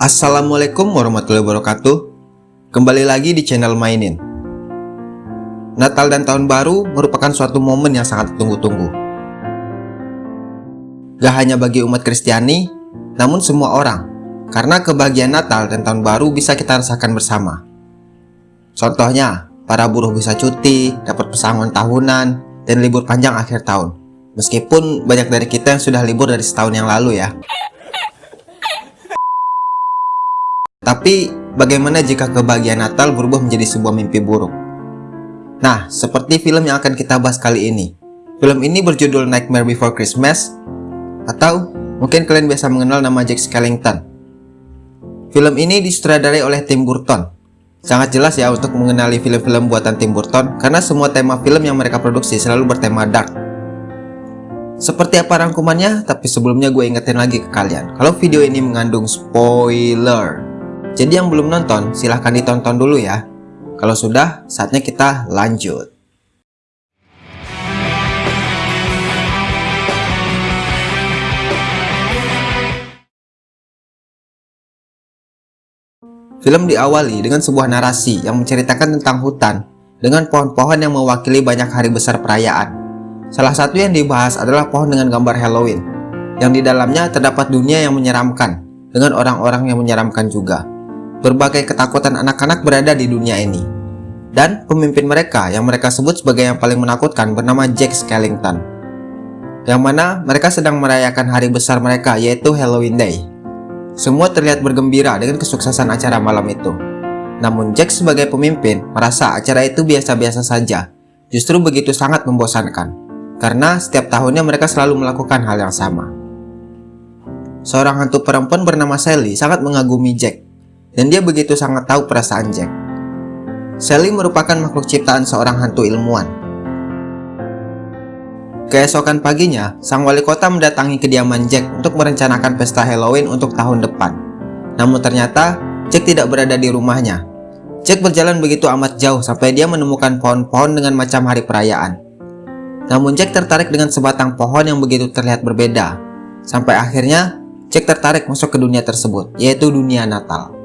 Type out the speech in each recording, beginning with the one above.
Assalamualaikum warahmatullahi wabarakatuh. Kembali lagi di channel Mainin. Natal dan Tahun Baru merupakan suatu momen yang sangat tunggu-tunggu Gak hanya bagi umat Kristiani, namun semua orang. Karena kebahagiaan Natal dan Tahun Baru bisa kita rasakan bersama. Contohnya, para buruh bisa cuti, dapat pesangon tahunan, dan libur panjang akhir tahun. Meskipun banyak dari kita yang sudah libur dari setahun yang lalu ya Tapi, bagaimana jika kebahagiaan Natal berubah menjadi sebuah mimpi buruk? Nah, seperti film yang akan kita bahas kali ini. Film ini berjudul Nightmare Before Christmas, atau mungkin kalian biasa mengenal nama Jack Skellington. Film ini disutradarai oleh Tim Burton. Sangat jelas ya untuk mengenali film-film buatan Tim Burton, karena semua tema film yang mereka produksi selalu bertema dark. Seperti apa rangkumannya? Tapi sebelumnya gue ingetin lagi ke kalian, kalau video ini mengandung spoiler. Jadi yang belum nonton, silahkan ditonton dulu ya. Kalau sudah, saatnya kita lanjut. Film diawali dengan sebuah narasi yang menceritakan tentang hutan dengan pohon-pohon yang mewakili banyak hari besar perayaan. Salah satu yang dibahas adalah pohon dengan gambar Halloween, yang di dalamnya terdapat dunia yang menyeramkan dengan orang-orang yang menyeramkan juga. Berbagai ketakutan anak-anak berada di dunia ini. Dan pemimpin mereka yang mereka sebut sebagai yang paling menakutkan bernama Jack Skellington. Yang mana mereka sedang merayakan hari besar mereka yaitu Halloween Day. Semua terlihat bergembira dengan kesuksesan acara malam itu. Namun Jack sebagai pemimpin merasa acara itu biasa-biasa saja. Justru begitu sangat membosankan. Karena setiap tahunnya mereka selalu melakukan hal yang sama. Seorang hantu perempuan bernama Sally sangat mengagumi Jack dan dia begitu sangat tahu perasaan Jack. Sally merupakan makhluk ciptaan seorang hantu ilmuwan. Keesokan paginya, sang wali kota mendatangi kediaman Jack untuk merencanakan pesta Halloween untuk tahun depan. Namun ternyata, Jack tidak berada di rumahnya. Jack berjalan begitu amat jauh sampai dia menemukan pohon-pohon dengan macam hari perayaan. Namun Jack tertarik dengan sebatang pohon yang begitu terlihat berbeda. Sampai akhirnya, Jack tertarik masuk ke dunia tersebut, yaitu dunia Natal.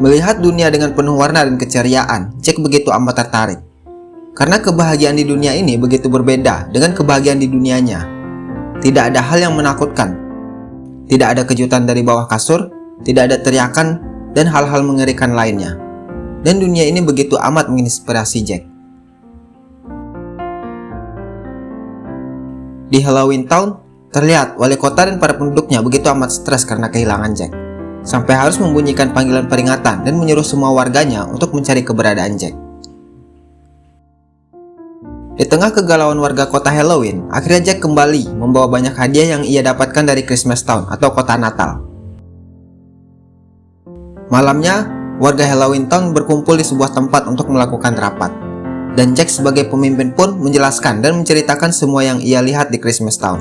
Melihat dunia dengan penuh warna dan keceriaan, Jack begitu amat tertarik. Karena kebahagiaan di dunia ini begitu berbeda dengan kebahagiaan di dunianya. Tidak ada hal yang menakutkan. Tidak ada kejutan dari bawah kasur, tidak ada teriakan, dan hal-hal mengerikan lainnya. Dan dunia ini begitu amat menginspirasi Jack. Di Halloween Town, terlihat wali kota dan para penduduknya begitu amat stres karena kehilangan Jack sampai harus membunyikan panggilan peringatan dan menyuruh semua warganya untuk mencari keberadaan Jack. Di tengah kegalauan warga kota Halloween, akhirnya Jack kembali membawa banyak hadiah yang ia dapatkan dari Christmas Town atau kota Natal. Malamnya, warga Halloween Town berkumpul di sebuah tempat untuk melakukan rapat. Dan Jack sebagai pemimpin pun menjelaskan dan menceritakan semua yang ia lihat di Christmas Town.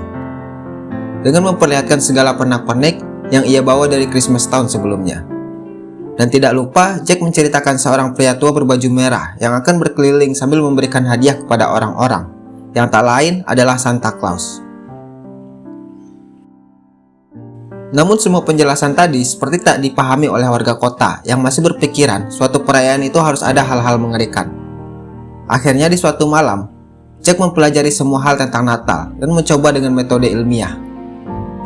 Dengan memperlihatkan segala pernak-pernik yang ia bawa dari Christmas tahun sebelumnya. Dan tidak lupa, Jack menceritakan seorang pria tua berbaju merah yang akan berkeliling sambil memberikan hadiah kepada orang-orang, yang tak lain adalah Santa Claus. Namun semua penjelasan tadi seperti tak dipahami oleh warga kota yang masih berpikiran suatu perayaan itu harus ada hal-hal mengerikan. Akhirnya di suatu malam, Jack mempelajari semua hal tentang Natal dan mencoba dengan metode ilmiah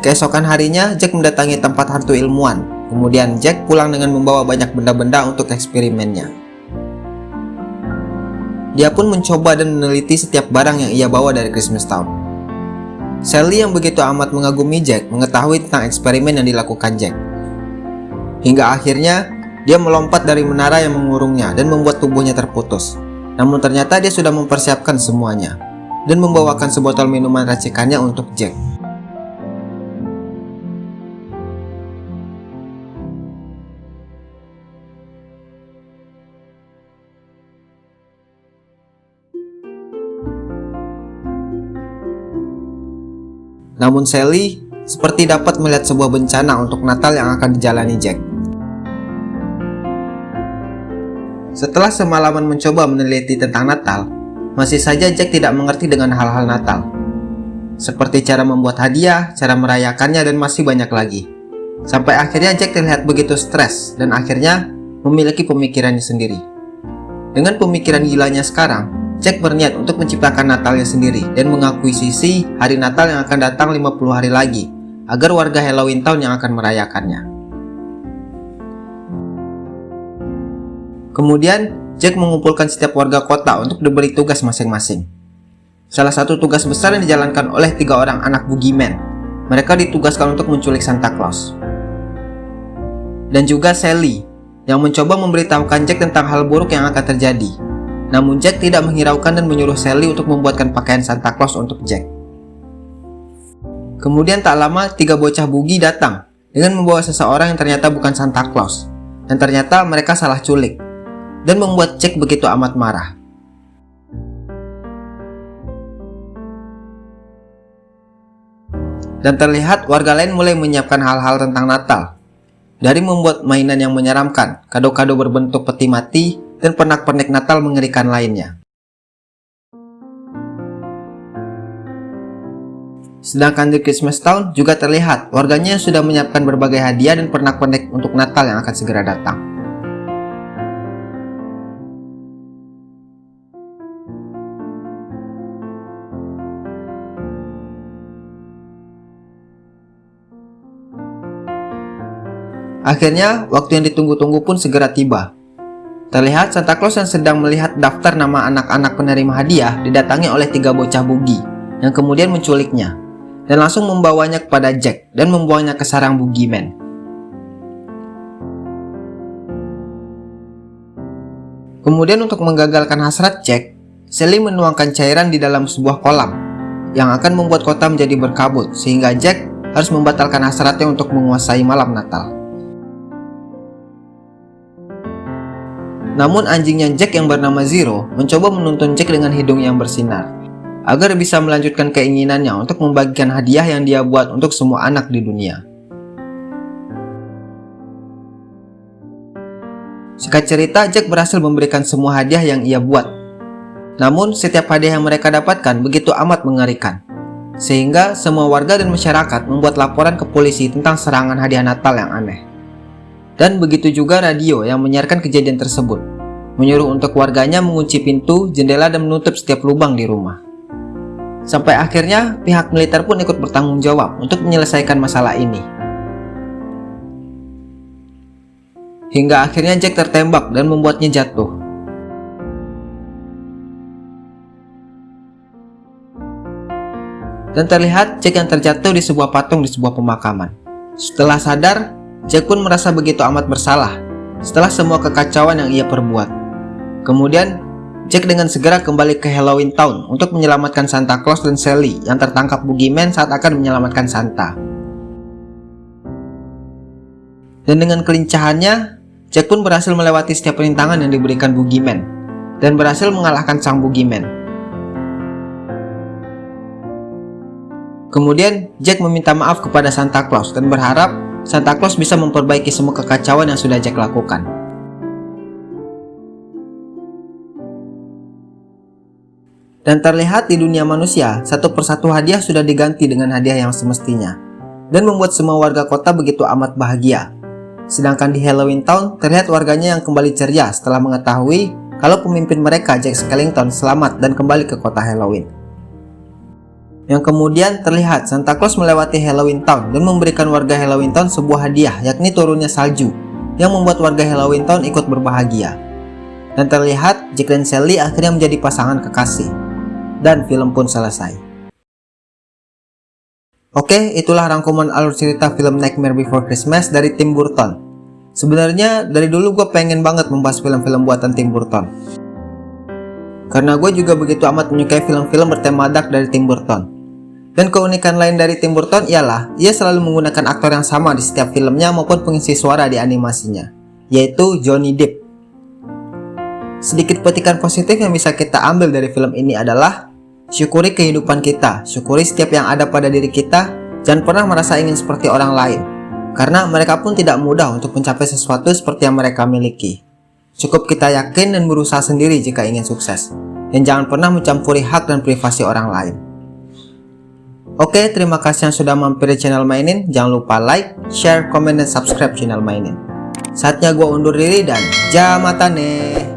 Keesokan harinya, Jack mendatangi tempat hantu ilmuwan. Kemudian Jack pulang dengan membawa banyak benda-benda untuk eksperimennya. Dia pun mencoba dan meneliti setiap barang yang ia bawa dari Christmas Town. Sally yang begitu amat mengagumi Jack mengetahui tentang eksperimen yang dilakukan Jack. Hingga akhirnya, dia melompat dari menara yang mengurungnya dan membuat tubuhnya terputus. Namun ternyata dia sudah mempersiapkan semuanya dan membawakan sebotol minuman racikannya untuk Jack. Namun Sally seperti dapat melihat sebuah bencana untuk Natal yang akan dijalani Jack. Setelah semalaman mencoba meneliti tentang Natal, masih saja Jack tidak mengerti dengan hal-hal Natal. Seperti cara membuat hadiah, cara merayakannya, dan masih banyak lagi. Sampai akhirnya Jack terlihat begitu stres dan akhirnya memiliki pemikirannya sendiri. Dengan pemikiran gilanya sekarang, Jack berniat untuk menciptakan Natalnya sendiri dan mengakuisisi hari Natal yang akan datang 50 hari lagi agar warga Halloween Town yang akan merayakannya. Kemudian, Jack mengumpulkan setiap warga kota untuk diberi tugas masing-masing. Salah satu tugas besar yang dijalankan oleh tiga orang anak boogeyman. Mereka ditugaskan untuk menculik Santa Claus. Dan juga Sally, yang mencoba memberitahukan Jack tentang hal buruk yang akan terjadi. Namun Jack tidak menghiraukan dan menyuruh Sally untuk membuatkan pakaian Santa Claus untuk Jack. Kemudian tak lama, tiga bocah bugi datang dengan membawa seseorang yang ternyata bukan Santa Claus. Dan ternyata mereka salah culik dan membuat Jack begitu amat marah. Dan terlihat warga lain mulai menyiapkan hal-hal tentang Natal. Dari membuat mainan yang menyeramkan, kado-kado berbentuk peti mati, dan pernak-pernik Natal mengerikan lainnya. Sedangkan di Christmas Town juga terlihat warganya sudah menyiapkan berbagai hadiah dan pernak-pernik untuk Natal yang akan segera datang. Akhirnya, waktu yang ditunggu-tunggu pun segera tiba. Terlihat Santa Claus yang sedang melihat daftar nama anak-anak penerima hadiah didatangi oleh tiga bocah bugi yang kemudian menculiknya dan langsung membawanya kepada Jack dan membuangnya ke sarang boogeyman. Kemudian untuk menggagalkan hasrat Jack, Sally menuangkan cairan di dalam sebuah kolam yang akan membuat kota menjadi berkabut sehingga Jack harus membatalkan hasratnya untuk menguasai malam Natal. Namun anjingnya Jack yang bernama Zero mencoba menuntun Jack dengan hidung yang bersinar agar bisa melanjutkan keinginannya untuk membagikan hadiah yang dia buat untuk semua anak di dunia. Singkat cerita, Jack berhasil memberikan semua hadiah yang ia buat. Namun, setiap hadiah yang mereka dapatkan begitu amat mengerikan. Sehingga semua warga dan masyarakat membuat laporan ke polisi tentang serangan hadiah Natal yang aneh. Dan begitu juga radio yang menyiarkan kejadian tersebut, menyuruh untuk warganya mengunci pintu, jendela, dan menutup setiap lubang di rumah. Sampai akhirnya pihak militer pun ikut bertanggung jawab untuk menyelesaikan masalah ini. Hingga akhirnya Jack tertembak dan membuatnya jatuh. Dan terlihat Jack yang terjatuh di sebuah patung di sebuah pemakaman. Setelah sadar, Jack pun merasa begitu amat bersalah setelah semua kekacauan yang ia perbuat. Kemudian, Jack dengan segera kembali ke Halloween Town untuk menyelamatkan Santa Claus dan Sally yang tertangkap Boogeyman saat akan menyelamatkan Santa. Dan dengan kelincahannya, Jack pun berhasil melewati setiap rintangan yang diberikan Boogeyman dan berhasil mengalahkan sang Boogeyman. Kemudian, Jack meminta maaf kepada Santa Claus dan berharap Santa Claus bisa memperbaiki semua kekacauan yang sudah Jack lakukan. Dan terlihat di dunia manusia, satu persatu hadiah sudah diganti dengan hadiah yang semestinya. Dan membuat semua warga kota begitu amat bahagia. Sedangkan di Halloween Town, terlihat warganya yang kembali ceria setelah mengetahui kalau pemimpin mereka Jack Skellington selamat dan kembali ke kota Halloween yang kemudian terlihat Santa Claus melewati Halloween Town dan memberikan warga Halloween Town sebuah hadiah yakni turunnya salju yang membuat warga Halloween Town ikut berbahagia. Dan terlihat Jack dan Sally akhirnya menjadi pasangan kekasih. Dan film pun selesai. Oke, itulah rangkuman alur cerita film Nightmare Before Christmas dari Tim Burton. Sebenarnya dari dulu gue pengen banget membahas film-film buatan Tim Burton. Karena gue juga begitu amat menyukai film-film bertema dark dari Tim Burton. Dan keunikan lain dari Tim Burton ialah ia selalu menggunakan aktor yang sama di setiap filmnya maupun pengisi suara di animasinya, yaitu Johnny Depp. Sedikit petikan positif yang bisa kita ambil dari film ini adalah syukuri kehidupan kita, syukuri setiap yang ada pada diri kita, jangan pernah merasa ingin seperti orang lain, karena mereka pun tidak mudah untuk mencapai sesuatu seperti yang mereka miliki. Cukup kita yakin dan berusaha sendiri jika ingin sukses. Dan jangan pernah mencampuri hak dan privasi orang lain. Oke, terima kasih yang sudah mampir di channel mainin. Jangan lupa like, share, komen, dan subscribe channel mainin. Saatnya gue undur diri dan jamatane.